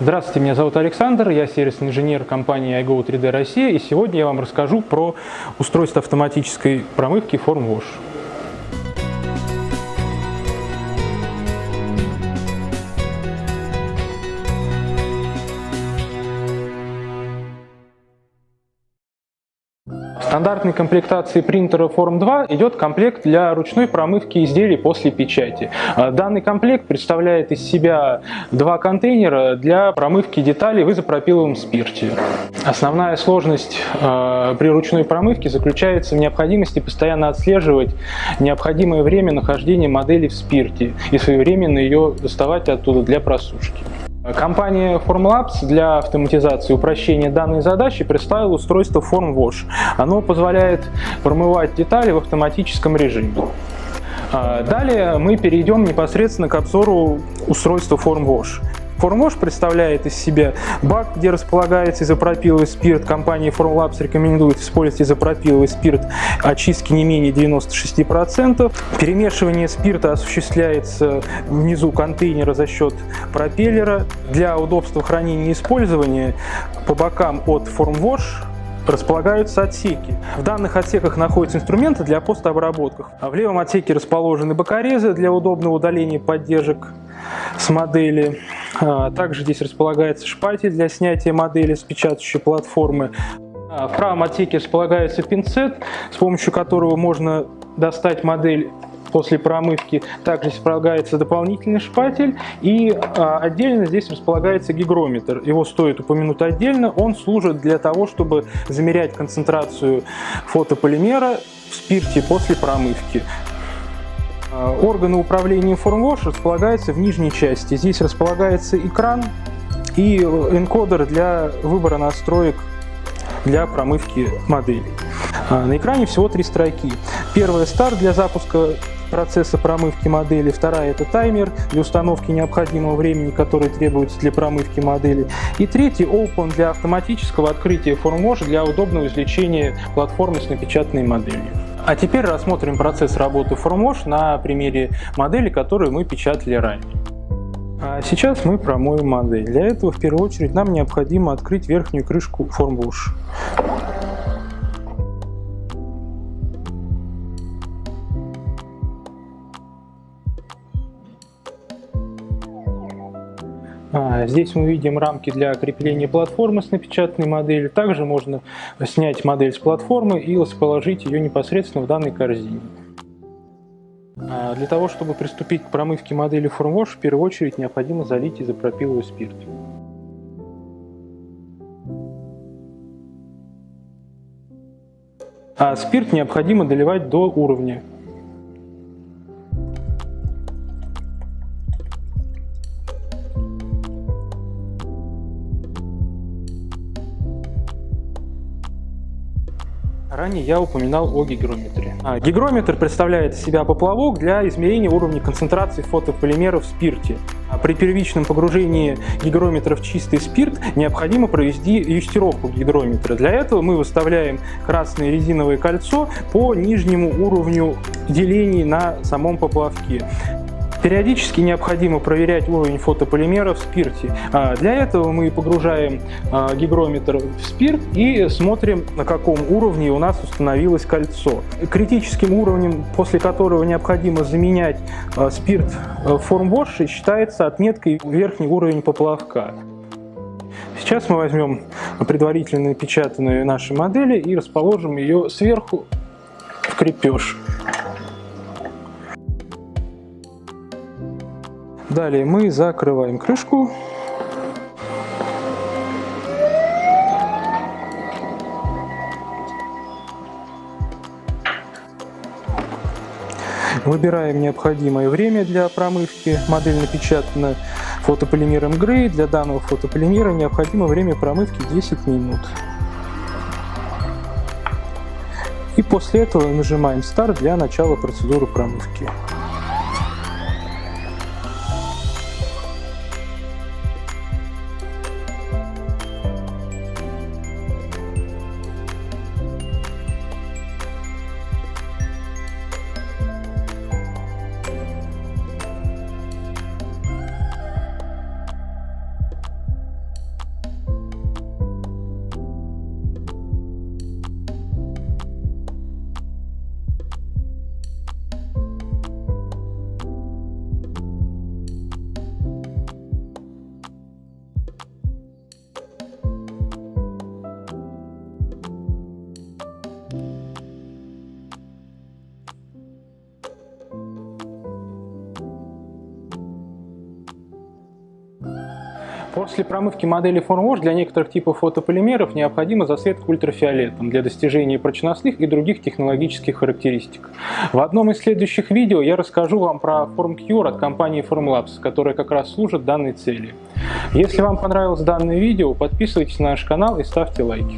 Здравствуйте, меня зовут Александр, я сервисный инженер компании iGo 3D Россия, и сегодня я вам расскажу про устройство автоматической промывки FormWash. Стандартной комплектации принтера Form 2 идет комплект для ручной промывки изделий после печати. А, данный комплект представляет из себя два контейнера для промывки деталей в изопропиловом спирте. Основная сложность э, при ручной промывке заключается в необходимости постоянно отслеживать необходимое время нахождения модели в спирте и своевременно ее доставать оттуда для просушки. Компания Formlabs для автоматизации и упрощения данной задачи представила устройство FormWash. Оно позволяет промывать детали в автоматическом режиме. А, далее мы перейдем непосредственно к обзору устройства FormWash. Формош представляет из себя бак, где располагается изопропиловый спирт. Компания Formlabs рекомендует использовать изопропиловый спирт очистки не менее 96%. Перемешивание спирта осуществляется внизу контейнера за счет пропеллера. Для удобства хранения и использования по бокам от FormWash располагаются отсеки. В данных отсеках находятся инструменты для постобработки. В левом отсеке расположены бокорезы для удобного удаления поддержек с модели. А, также здесь располагается шпатель для снятия модели с печатающей платформы. А, в правом отсеке располагается пинцет, с помощью которого можно достать модель после промывки. Также располагается дополнительный шпатель и а, отдельно здесь располагается гигрометр. Его стоит упомянуть отдельно. Он служит для того, чтобы замерять концентрацию фотополимера в спирте после промывки. Э, органы управления FormWash располагаются в нижней части. Здесь располагается экран и энкодер для выбора настроек для промывки моделей. Э, на экране всего три строки. Первая – старт для запуска процесса промывки модели, вторая – это таймер для установки необходимого времени, который требуется для промывки модели, и третий – Open для автоматического открытия FormWash для удобного извлечения платформы с напечатанной моделью. А теперь рассмотрим процесс работы FormWash на примере модели, которую мы печатали ранее. А сейчас мы промоем модель. Для этого в первую очередь нам необходимо открыть верхнюю крышку FormWash. Здесь мы видим рамки для крепления платформы с напечатанной моделью. Также можно снять модель с платформы и расположить ее непосредственно в данной корзине. А, для того, чтобы приступить к промывке модели FormWash, в первую очередь необходимо залить изопропиловый спирт. А спирт необходимо доливать до уровня Ранее я упоминал о гигрометре. А, гигрометр представляет из себя поплавок для измерения уровня концентрации фотополимеров в спирте. А при первичном погружении гигрометра в чистый спирт необходимо провести юстировку гигрометра. Для этого мы выставляем красное резиновое кольцо по нижнему уровню делений на самом поплавке. Периодически необходимо проверять уровень фотополимера в спирте. А, для этого мы погружаем а, гигрометр в спирт и смотрим, на каком уровне у нас установилось кольцо. Критическим уровнем, после которого необходимо заменять а, спирт в формвоше, считается отметкой верхний уровень поплавка. Сейчас мы возьмем предварительно напечатанную наши модели и расположим ее сверху в крепеж. Далее мы закрываем крышку. Выбираем необходимое время для промывки. Модель напечатана фотополимером Грей. Для данного фотополимера необходимо время промывки 10 минут. И после этого нажимаем старт для начала процедуры промывки. После промывки модели FormWash для некоторых типов фотополимеров необходима засветка ультрафиолетом для достижения прочностных и других технологических характеристик. В одном из следующих видео я расскажу вам про FormCure от компании Formlabs, которая как раз служит данной цели. Если вам понравилось данное видео, подписывайтесь на наш канал и ставьте лайки.